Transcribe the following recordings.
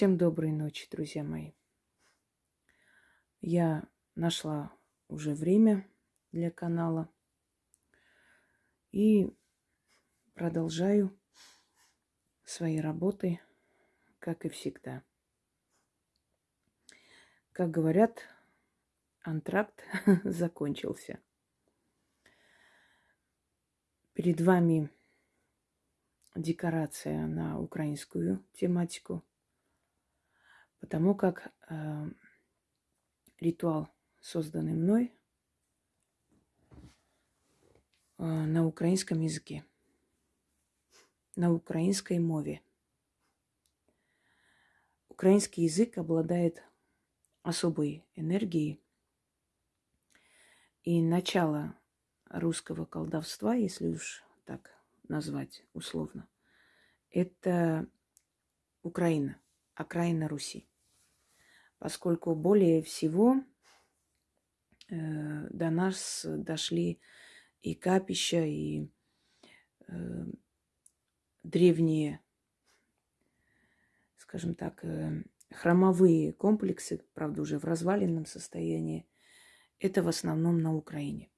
Всем доброй ночи, друзья мои. Я нашла уже время для канала и продолжаю свои работы, как и всегда. Как говорят, антракт закончился. Перед вами декорация на украинскую тематику – Потому как э, ритуал, созданный мной, э, на украинском языке, на украинской мове. Украинский язык обладает особой энергией. И начало русского колдовства, если уж так назвать условно, это Украина, окраина Руси поскольку более всего э, до нас дошли и капища, и э, древние, скажем так, э, храмовые комплексы, правда, уже в разваленном состоянии. Это в основном на Украине.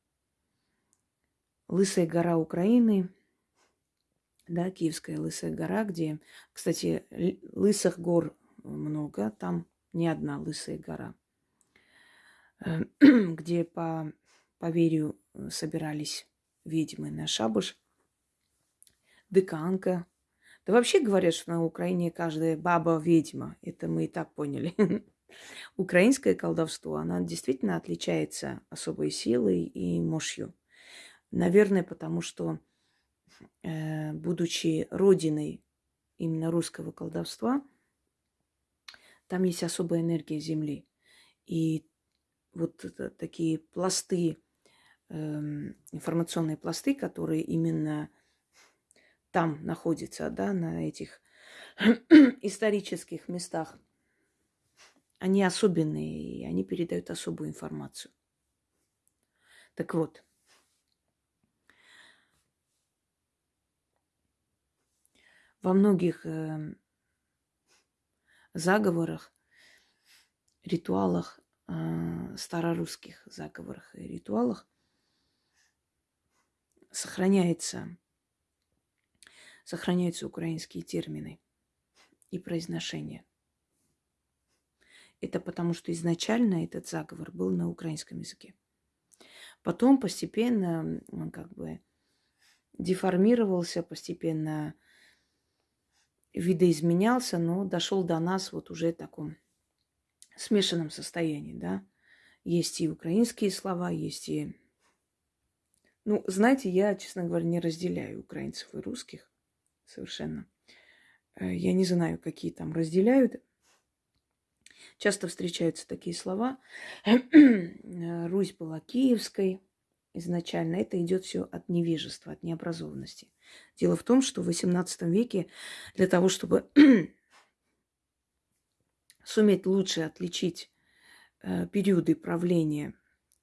Лысая гора Украины, да, Киевская Лысая гора, где, кстати, лысых гор много, там не одна лысая гора, э, где по поверью э, собирались ведьмы на шабуш, дыканка. Да вообще говорят, что на Украине каждая баба ведьма. Это мы и так поняли. Украинское колдовство, она действительно отличается особой силой и мощью. Наверное, потому что, э, будучи родиной именно русского колдовства, там есть особая энергия Земли. И вот такие пласты, эм, информационные пласты, которые именно там находятся, да, на этих исторических местах, они особенные, и они передают особую информацию. Так вот, во многих эм, заговорах, ритуалах, э, старорусских заговорах и ритуалах сохраняется, сохраняются украинские термины и произношения. Это потому, что изначально этот заговор был на украинском языке. Потом постепенно он как бы деформировался, постепенно видоизменялся, но дошел до нас вот уже в таком смешанном состоянии, да. Есть и украинские слова, есть и... Ну, знаете, я, честно говоря, не разделяю украинцев и русских совершенно. Э, я не знаю, какие там разделяют. Часто встречаются такие слова. Русь была киевской, изначально, это идет все от невежества, от необразованности. Дело в том, что в XVIII веке для того, чтобы суметь лучше отличить э, периоды правления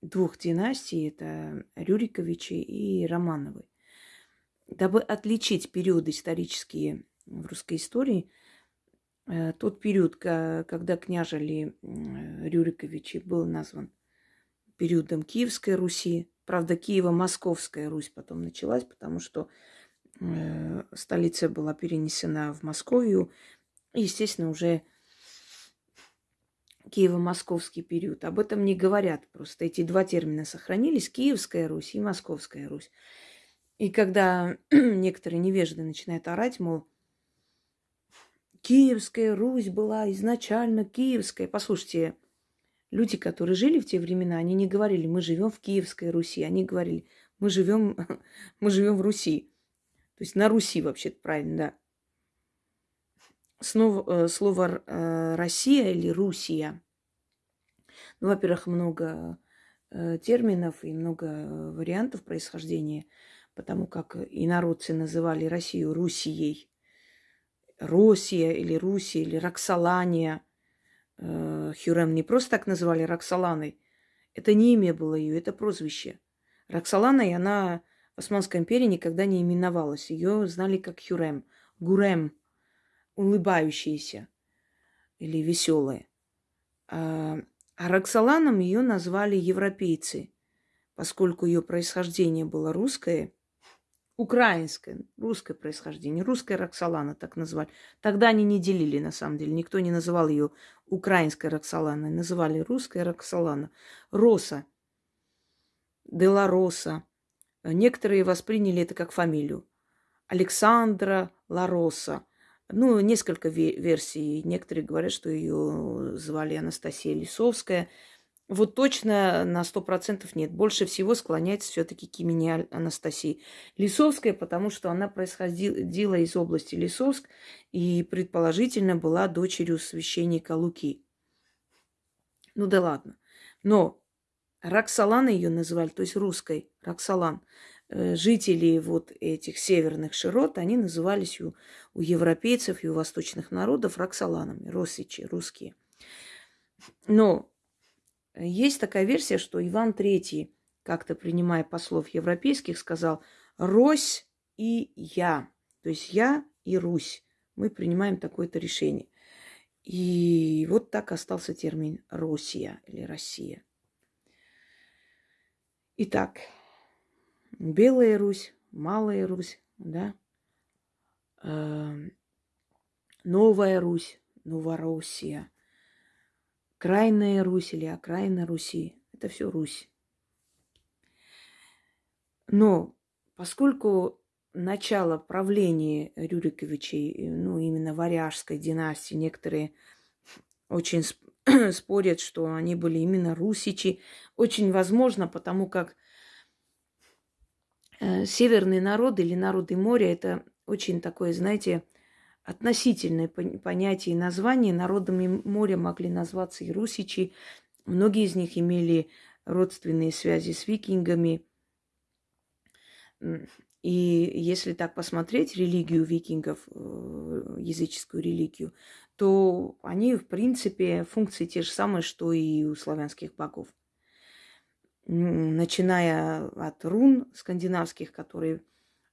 двух династий, это Рюриковичи и Романовы, дабы отличить периоды исторические в русской истории, э, тот период, когда княжили Рюриковичи, был назван периодом Киевской Руси, Правда, Киево-Московская Русь потом началась, потому что столица была перенесена в Московию. И, естественно, уже Киево-Московский период. Об этом не говорят. Просто эти два термина сохранились. Киевская Русь и Московская Русь. И когда некоторые невежды начинают орать, мол, Киевская Русь была изначально киевская. Послушайте, Люди, которые жили в те времена, они не говорили, мы живем в Киевской Руси, они говорили, мы живем, мы живем в Руси. То есть на Руси вообще-то правильно, да. Снова, э, слово э, Россия или Русия. Ну, во-первых, много э, терминов и много вариантов происхождения, потому как и народцы называли Россию Русией. Росия или Русия или Роксолания – Хюрем не просто так назвали Роксоланой. Это не имя было ее, это прозвище. Роксоланой она в Османской империи никогда не именовалась. Ее знали как Хюрем, Гурем, улыбающийся. или веселая. А, а Роксоланом ее назвали европейцы, поскольку ее происхождение было русское, украинское, русское происхождение, русская Роксолана так назвали. Тогда они не делили, на самом деле. Никто не называл ее украинской Роксоланой, называли русская Роксолана. Роса, Делароса. Некоторые восприняли это как фамилию. Александра Лароса. Ну, несколько версий. Некоторые говорят, что ее звали Анастасия Лисовская. Вот точно на сто процентов нет. Больше всего склоняется все-таки к имени Анастасии. Лисовская, потому что она происходила из области Лисовск и предположительно была дочерью священника Луки. Ну да ладно. Но Роксолана ее называли, то есть русской Роксолан. Э, жители вот этих северных широт, они назывались у, у европейцев и у восточных народов роксоланами, росичи, русские. Но есть такая версия, что Иван III, как-то принимая послов европейских, сказал «Рось и я», то есть я и Русь. Мы принимаем такое-то решение. И вот так остался термин «Россия» или «Россия». Итак, Белая Русь, Малая Русь, да, эм, Новая Русь, Новороссия, Крайная Русь или окраина Руси. Это все Русь. Но поскольку начало правления Рюриковичей, ну, именно варяжской династии, некоторые очень спорят, что они были именно русичи. Очень возможно, потому как Э, северные народы или народы моря – это очень такое, знаете, относительное понятие и название. Народами моря могли назваться и русичи. Многие из них имели родственные связи с викингами. И если так посмотреть религию викингов, э, языческую религию, то они, в принципе, функции те же самые, что и у славянских богов начиная от рун скандинавских, которые,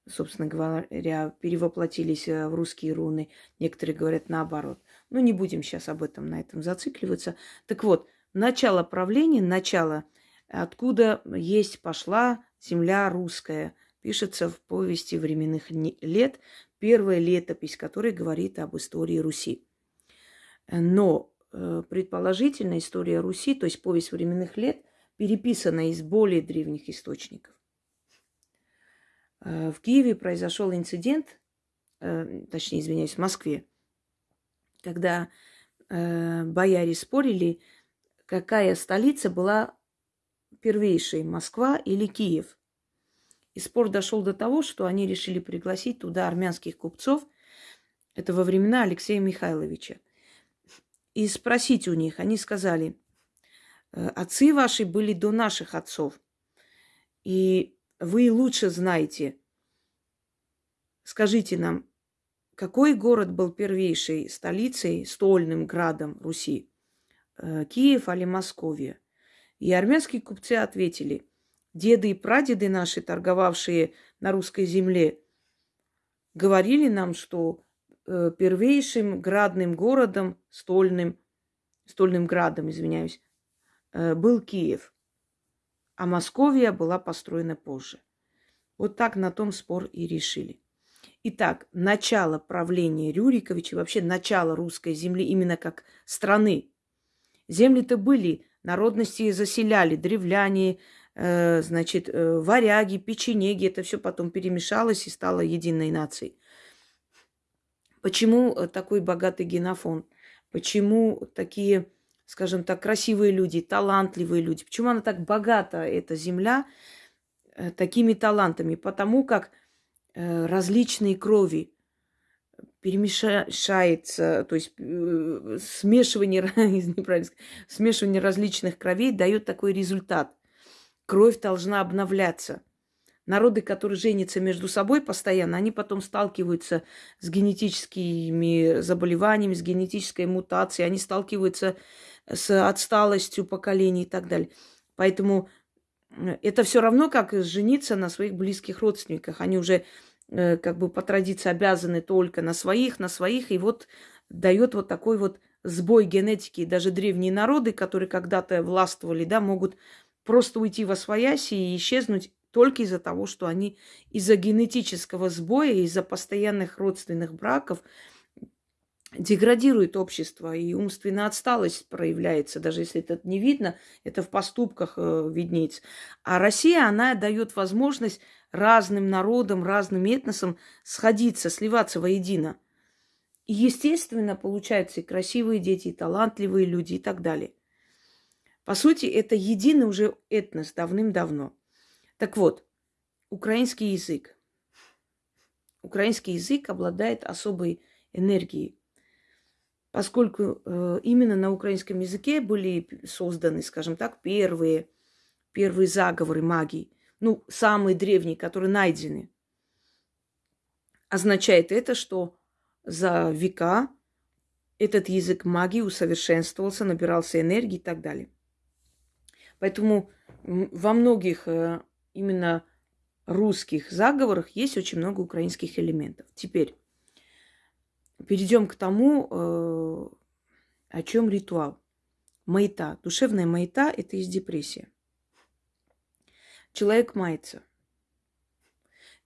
собственно говоря, перевоплотились э, в русские руны. Некоторые говорят наоборот. Но не будем сейчас об этом, на этом зацикливаться. Так вот, начало правления, начало, откуда есть пошла земля русская, пишется в повести временных лет, первая летопись, которая говорит об истории Руси. Но э, предположительно история Руси, то есть повесть временных лет, переписана из более древних источников. Э, в Киеве произошел инцидент, э, точнее, извиняюсь, в Москве, когда бояре спорили, какая столица была первейшей, Москва или Киев. И спор дошел до того, что они решили пригласить туда армянских купцов. Это во времена Алексея Михайловича. И спросить у них. Они сказали, Э, отцы ваши были до наших отцов. И вы лучше знаете. Скажите нам, какой город был первейшей столицей, стольным градом Руси? Э, Киев или Московия? И армянские купцы ответили, деды и прадеды наши, торговавшие на русской земле, говорили нам, что первейшим градным городом, стольным, стольным градом, извиняюсь, Э, был Киев, а Московия была построена позже. Вот так на том спор и решили. Итак, начало правления Рюриковича, вообще начало русской земли именно как страны. Земли-то были, народности заселяли, древляне, э, значит, э, варяги, печенеги, это все потом перемешалось и стало единой нацией. Почему э, такой богатый генофонд? Почему такие скажем так, красивые люди, талантливые люди. Почему она так богата, эта земля, э, такими талантами? Потому как э, различные крови перемешается, то есть смешивание, смешивание различных кровей дает такой результат. Кровь должна обновляться. Народы, которые женятся между собой постоянно, они потом сталкиваются с генетическими заболеваниями, с генетической мутацией, они сталкиваются с отсталостью поколений и так далее. Поэтому э, это все равно, как жениться на своих близких родственниках. Они уже э, как бы по традиции обязаны только на своих, на своих, и вот дает вот такой вот сбой генетики, даже древние народы, которые когда-то властвовали, да, могут просто уйти во свояси и исчезнуть только из-за того, что они из-за генетического сбоя, из-за постоянных родственных браков деградирует общество, и умственная отсталость проявляется, даже если это не видно, это в поступках э, виднеется. А Россия, она дает возможность разным народам, разным этносам сходиться, сливаться воедино. И, естественно, получаются и красивые дети, и талантливые люди, и так далее. По сути, это единый уже этнос давным-давно. Так вот, украинский язык. Украинский язык обладает особой энергией, поскольку э, именно на украинском языке были созданы, скажем так, первые, первые заговоры магии, ну, самые древние, которые найдены. Означает это, что за века этот язык магии усовершенствовался, набирался энергии и так далее. Поэтому во многих э, именно русских заговорах есть очень много украинских элементов. Теперь перейдем к тому, э, о чем ритуал. Маята. Душевная маята – это есть депрессия. Человек мается.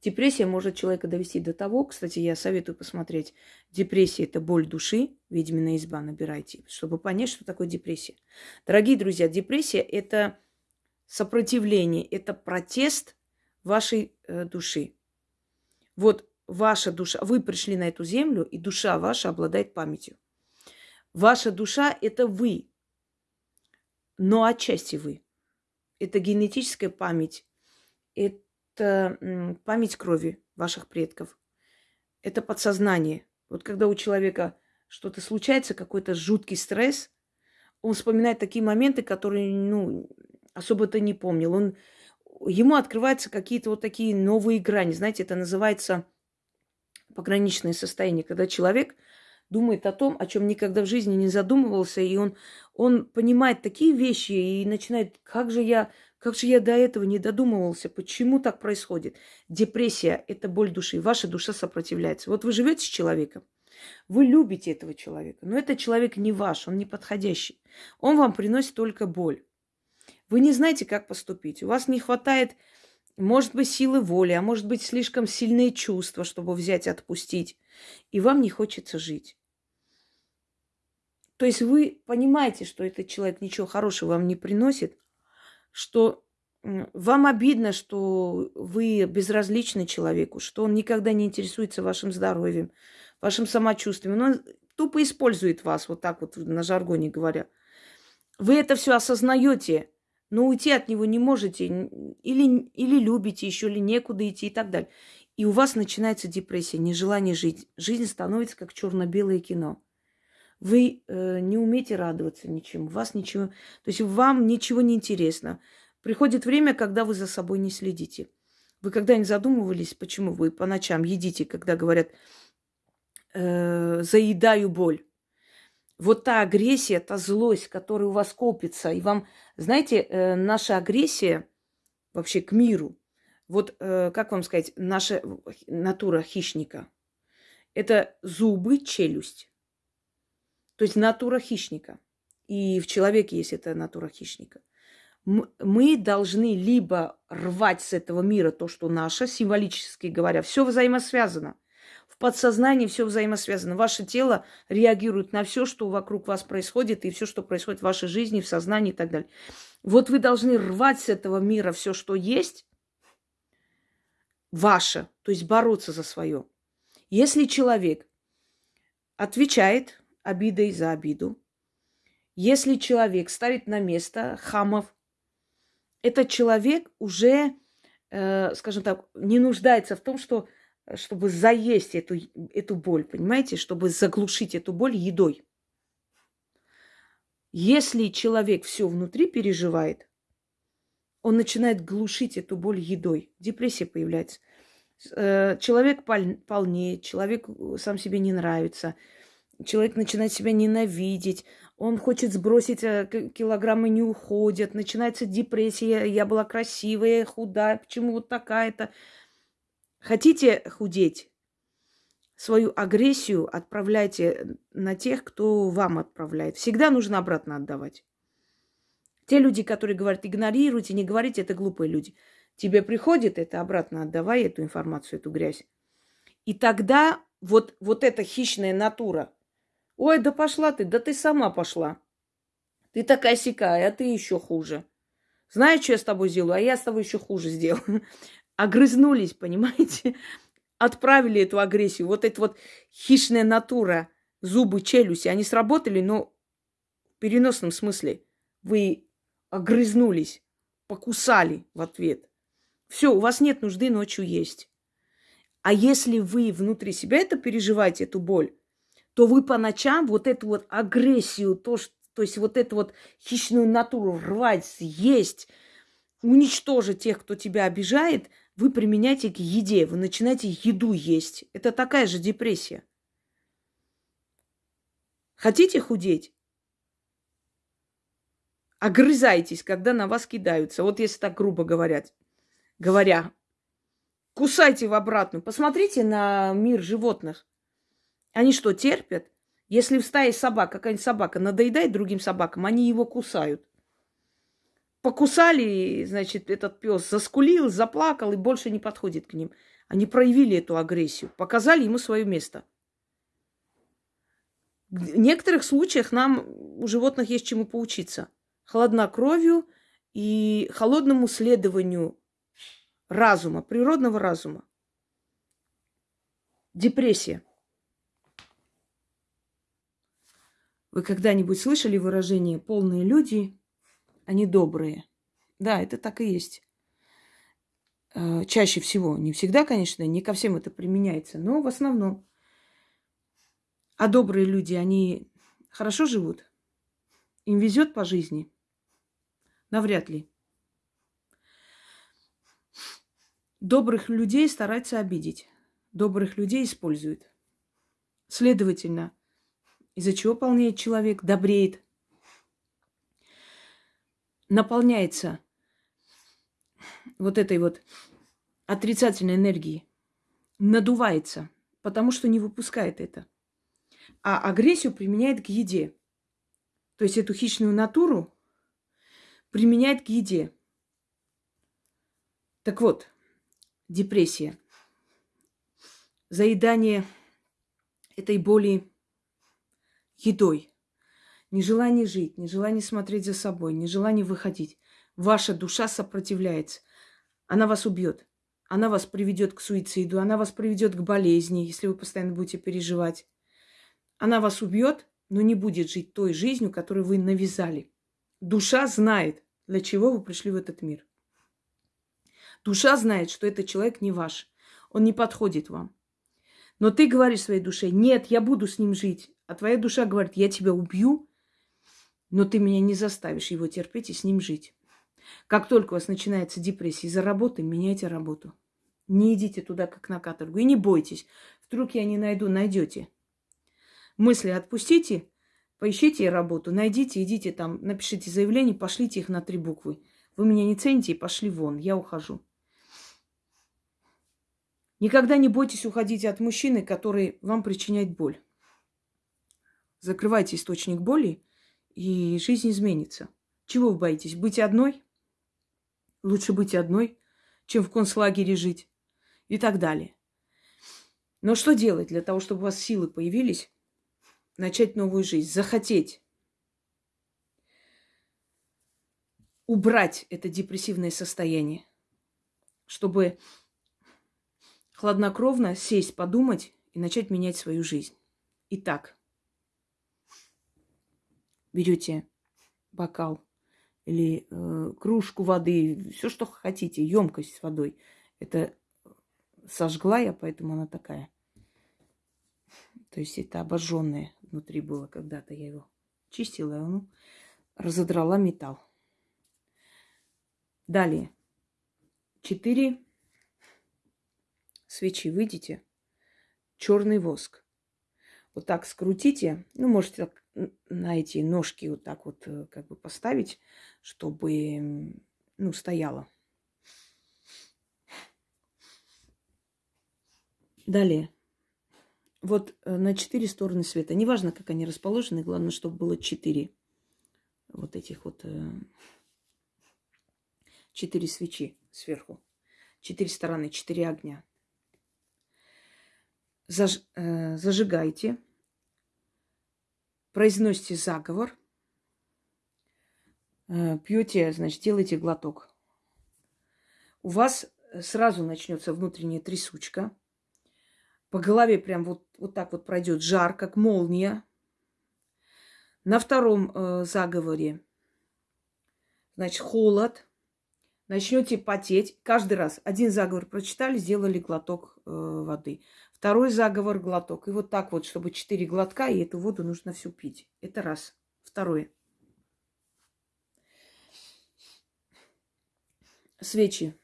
Депрессия может человека довести до того, кстати, я советую посмотреть, депрессия – это боль души, ведьмина изба набирайте, чтобы понять, что такое депрессия. Дорогие друзья, депрессия – это сопротивление, это протест вашей э, души. Вот ваша душа, вы пришли на эту землю, и душа ваша обладает памятью. Ваша душа – это вы, но отчасти вы. Это генетическая память, это память крови ваших предков, это подсознание. Вот когда у человека что-то случается, какой-то жуткий стресс, он вспоминает такие моменты, которые, ну, особо-то не помнил. Он, ему открываются какие-то вот такие новые грани. Знаете, это называется пограничное состояние, когда человек думает о том, о чем никогда в жизни не задумывался, и он, он понимает такие вещи и начинает, как же я, как же я до этого не додумывался, почему так происходит. Депрессия – это боль души, ваша душа сопротивляется. Вот вы живете с человеком, вы любите этого человека, но этот человек не ваш, он не подходящий. Он вам приносит только боль. Вы не знаете, как поступить. У вас не хватает, может быть, силы воли, а может быть, слишком сильные чувства, чтобы взять и отпустить. И вам не хочется жить. То есть вы понимаете, что этот человек ничего хорошего вам не приносит, что вам обидно, что вы безразличны человеку, что он никогда не интересуется вашим здоровьем, вашим самочувствием. Он тупо использует вас, вот так вот на жаргоне говоря. Вы это все осознаете, но уйти от него не можете, или, или любите еще, или некуда идти и так далее. И у вас начинается депрессия, нежелание жить. Жизнь становится как черно-белое кино. Вы э, не умеете радоваться ничему, вас ничего, то есть вам ничего не интересно. Приходит время, когда вы за собой не следите. Вы когда-нибудь задумывались, почему вы по ночам едите, когда говорят, э, заедаю боль? Вот та агрессия, та злость, которая у вас копится, и вам, знаете, э, наша агрессия вообще к миру, вот э, как вам сказать, наша натура хищника, это зубы, челюсть. То есть натура хищника. И в человеке есть эта натура хищника. Мы должны либо рвать с этого мира то, что наше, символически говоря, все взаимосвязано подсознании все взаимосвязано. Ваше тело реагирует на все, что вокруг вас происходит, и все, что происходит в вашей жизни, в сознании и так далее. Вот вы должны рвать с этого мира все, что есть, ваше, то есть бороться за свое. Если человек отвечает обидой за обиду, если человек ставит на место хамов, этот человек уже, э, скажем так, не нуждается в том, что чтобы заесть эту, эту боль, понимаете, чтобы заглушить эту боль едой. Если человек все внутри переживает, он начинает глушить эту боль едой. Депрессия появляется. Э, человек полнеет, человек э, сам себе не нравится, человек начинает себя ненавидеть, он хочет сбросить э, килограммы, не уходят, начинается депрессия, я была красивая, худая, почему вот такая-то. Хотите худеть? свою агрессию отправляйте на тех, кто вам отправляет. Всегда нужно обратно отдавать. Те люди, которые говорят, игнорируйте, не говорите, это глупые люди. Тебе приходит это, обратно отдавай эту информацию, эту грязь. И тогда вот, вот эта хищная натура. Ой, да пошла ты, да ты сама пошла. Ты такая сякая, а ты еще хуже. Знаешь, что я с тобой сделаю? А я с тобой еще хуже сделаю. Огрызнулись, понимаете? Отправили эту агрессию. Вот эта вот хищная натура, зубы, челюсти, они сработали, но в переносном смысле. Вы огрызнулись, покусали в ответ. Все, у вас нет нужды ночью есть. А если вы внутри себя это переживаете, эту боль, то вы по ночам вот эту вот агрессию, то, что, то есть вот эту вот хищную натуру рвать, съесть, уничтожить тех, кто тебя обижает, вы применяете к еде, вы начинаете еду есть. Это такая же депрессия. Хотите худеть? Огрызайтесь, когда на вас кидаются. Вот если так грубо говорят. Говоря, кусайте в обратную. Посмотрите на мир животных. Они что, терпят? Если в стае собак, какая-нибудь собака надоедает другим собакам, они его кусают. Покусали, значит, этот пес заскулил, заплакал и больше не подходит к ним. Они проявили эту агрессию, показали ему свое место. В некоторых случаях нам у животных есть чему поучиться. Хладнокровию и холодному следованию разума, природного разума. Депрессия. Вы когда-нибудь слышали выражение «полные люди, они добрые»? Да, это так и есть. Э, чаще всего. Не всегда, конечно, не ко всем это применяется, но в основном. А добрые люди, они хорошо живут? Им везет по жизни? Навряд ли. Добрых людей стараются обидеть. Добрых людей используют. Следовательно, из-за чего полнеет человек, добреет, наполняется вот этой вот отрицательной энергией, надувается, потому что не выпускает это. А агрессию применяет к еде. То есть эту хищную натуру применяет к еде. Так вот, депрессия, заедание этой боли едой, нежелание жить, нежелание смотреть за собой, нежелание выходить. Ваша душа сопротивляется. Она вас убьет. Она вас приведет к суициду, она вас приведет к болезни, если вы постоянно будете переживать. Она вас убьет, но не будет жить той жизнью, которую вы навязали. Душа знает, для чего вы пришли в этот мир. Душа знает, что этот человек не ваш. Он не подходит вам. Но ты говоришь своей душе, нет, я буду с ним жить. А твоя душа говорит, я тебя убью, но ты меня не заставишь его терпеть и с ним жить. Как только у вас начинается депрессия из-за работы, меняйте работу. Не идите туда, как на каторгу. И не бойтесь. Вдруг я не найду, найдете. Мысли отпустите, поищите работу, найдите, идите там, напишите заявление, пошлите их на три буквы. Вы меня не цените и пошли вон, я ухожу. Никогда не бойтесь уходить от мужчины, который вам причиняет боль. Закрывайте источник боли, и жизнь изменится. Чего вы боитесь? Быть одной? Лучше быть одной, чем в концлагере жить. И так далее. Но что делать для того, чтобы у вас силы появились, начать новую жизнь, захотеть убрать это депрессивное состояние, чтобы хладнокровно сесть, подумать и начать менять свою жизнь. Итак, берете бокал или э, кружку воды, все, что хотите, емкость с водой. Это сожгла я, поэтому она такая. То есть это обожженное внутри было когда-то. Я его чистила, и он разодрала металл. Далее. Четыре свечи, видите? Черный воск. Вот так скрутите. Ну, можете так на эти ножки вот так вот э, как бы поставить, чтобы, ну, стояло. Далее. вот э, на четыре стороны света. Неважно, как они расположены, главное, чтобы было четыре вот этих вот э, четыре свечи сверху. Четыре стороны, четыре огня. Заж, э, зажигайте, произносите заговор, э, пьете, значит, делайте глоток. У вас сразу начнется внутренняя трясучка. По голове прям вот, вот так вот пройдет жар, как молния. На втором э, заговоре, значит, холод. Начнете потеть. Каждый раз один заговор прочитали, сделали глоток э, воды. Второй заговор глоток. И вот так вот, чтобы четыре глотка, и эту воду нужно всю пить. Это раз. Второе. Свечи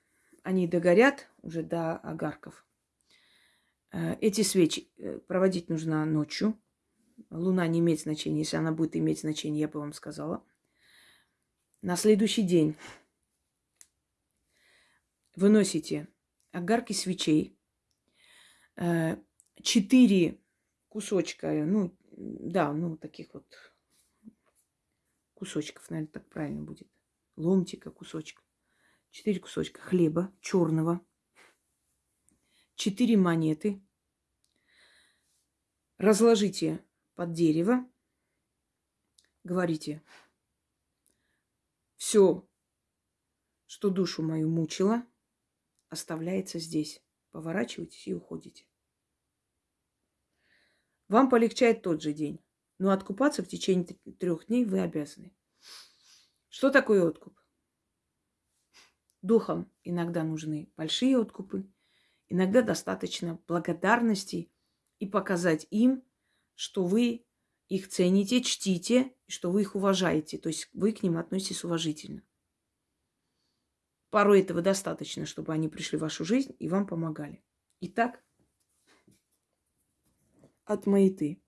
они догорят уже до огарков. Э, эти свечи э, проводить нужно ночью. Луна не имеет значения. Если она будет иметь значение, я бы вам сказала. На следующий день выносите огарки свечей, четыре кусочка, ну, да, ну, таких вот кусочков, наверное, так правильно будет. Ломтика, кусочка. Четыре кусочка хлеба черного, четыре монеты. Разложите под дерево. Говорите, все, что душу мою мучило, оставляется здесь. Поворачивайтесь и уходите. Вам полегчает тот же день, но откупаться в течение трех дней вы обязаны. Что такое откуп? Духам иногда нужны большие откупы, иногда достаточно благодарности и показать им, что вы их цените, чтите, что вы их уважаете, то есть вы к ним относитесь уважительно. Порой этого достаточно, чтобы они пришли в вашу жизнь и вам помогали. Итак, от маяты.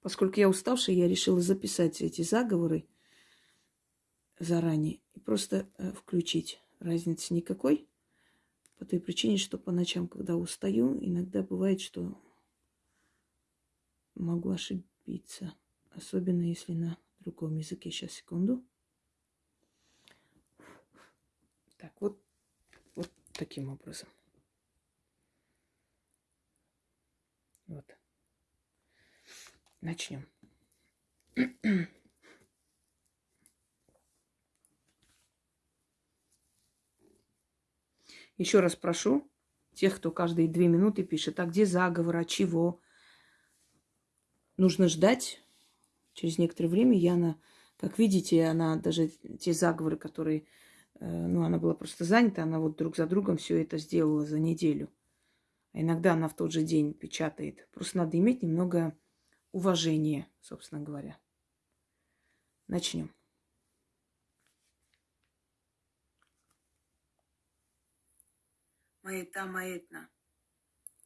Поскольку я уставшая, я решила записать эти заговоры заранее и просто э, включить. Разницы никакой. По той причине, что по ночам, когда устаю, иногда бывает, что могу ошибиться. Особенно если на другом языке. Сейчас, секунду. Так, вот, вот таким образом. Вот. Начнем. Еще раз прошу тех, кто каждые две минуты пишет, а где заговор, а чего? Нужно ждать. Через некоторое время Яна, как видите, она даже те заговоры, которые, ну, она была просто занята, она вот друг за другом все это сделала за неделю. А иногда она в тот же день печатает. Просто надо иметь немного уважения, собственно говоря. Начнем. маєта маєтна,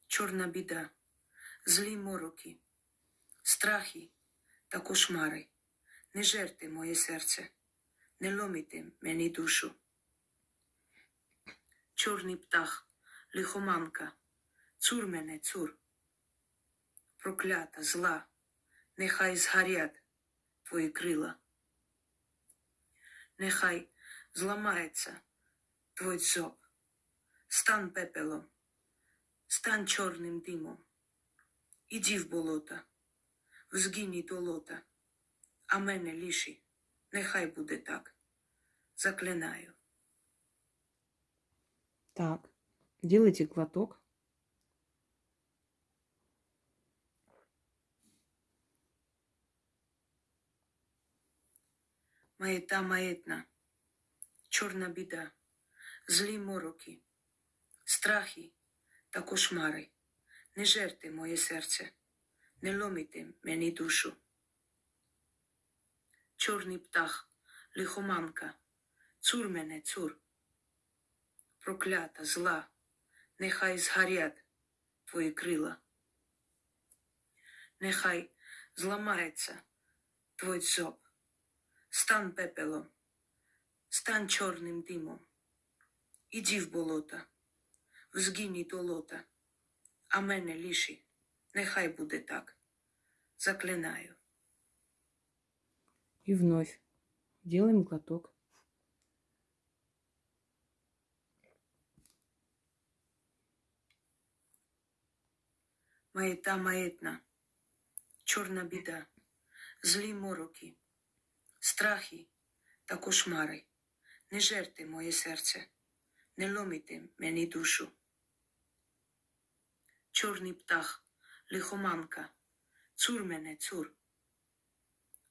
чорна біда, злі мороки, страхи та кошмари. Не жерте моє серце, не ломите мені душу. Чорний птах, лихоманка, цур мене, цур. Проклята, зла, нехай згорять твої крила. Нехай зламається твой зоб. Стан пепелом, стань чорним димом. Іди в болота, в згині долота, а мене ліші, нехай буде так. Заклинаю. Так, делайте глоток. Маєта маєтна, чорна біда, злі мороки страхи та кошмари. Не жерте моє серце, не ломите мені душу. Чорний птах, лихоманка, цур мене, цур. Проклята, зла, нехай згорять твої крила. Нехай зламається твой зоб, стан пепелом, стань чорним димом. Іди в болото в згині долота, а мене ліші. Нехай буде так. Заклинаю. И вновь делаем глоток. Маєта маєтна, чорна біда, злі мороки, страхи та кошмари. Не жерте моє серце, не ломите мені душу. Чорний птах, лихоманка, цур мене, цур.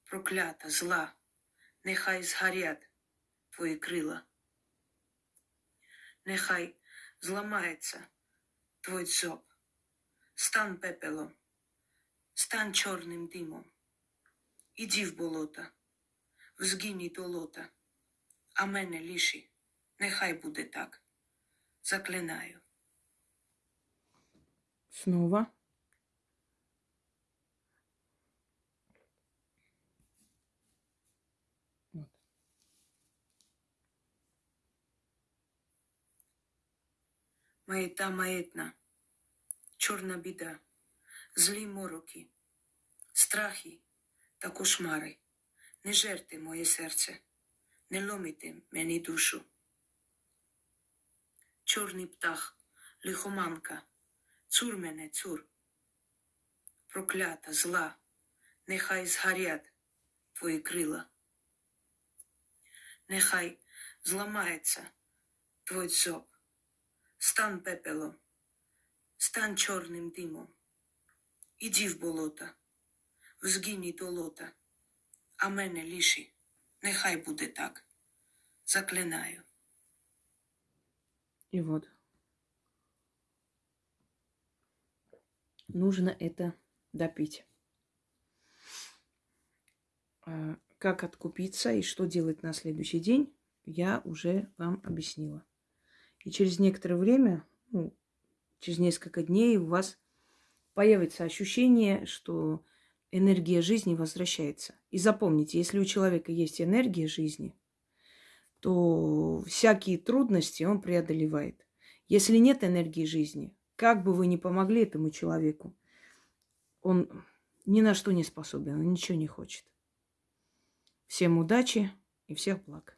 Проклята, зла, нехай згорять твої крила. Нехай зламається твой дзьоб. Стан пепелом, стан чорним димом. Іди в болота, в згині до лота, а мене ліші, нехай буде так. Заклинаю. Снова. Вот. Маєта маєтна, Чорна біда, злі мороки, страхи та кошмари. Не жерте моє серце, не ломите мені душу. Чорний птах, лихоманка, цур мене, цур. Проклята, зла, нехай згорять твої крила. Нехай зламається твой дзьоб, стан пепелом, стан чорним димом. Іди в болота, в згині до лота, а мене ліші, нехай буде так. Заклинаю. И вот. Нужно это допить. А, Как откупиться и что делать на следующий день, я уже вам объяснила. И через некоторое время, ну, через несколько дней у вас появится ощущение, что энергия жизни возвращается. И запомните, если у человека есть энергия жизни, то всякие трудности он преодолевает. Если нет энергии жизни, как бы вы ни помогли этому человеку, он ни на что не способен, он ничего не хочет. Всем удачи и всех благ.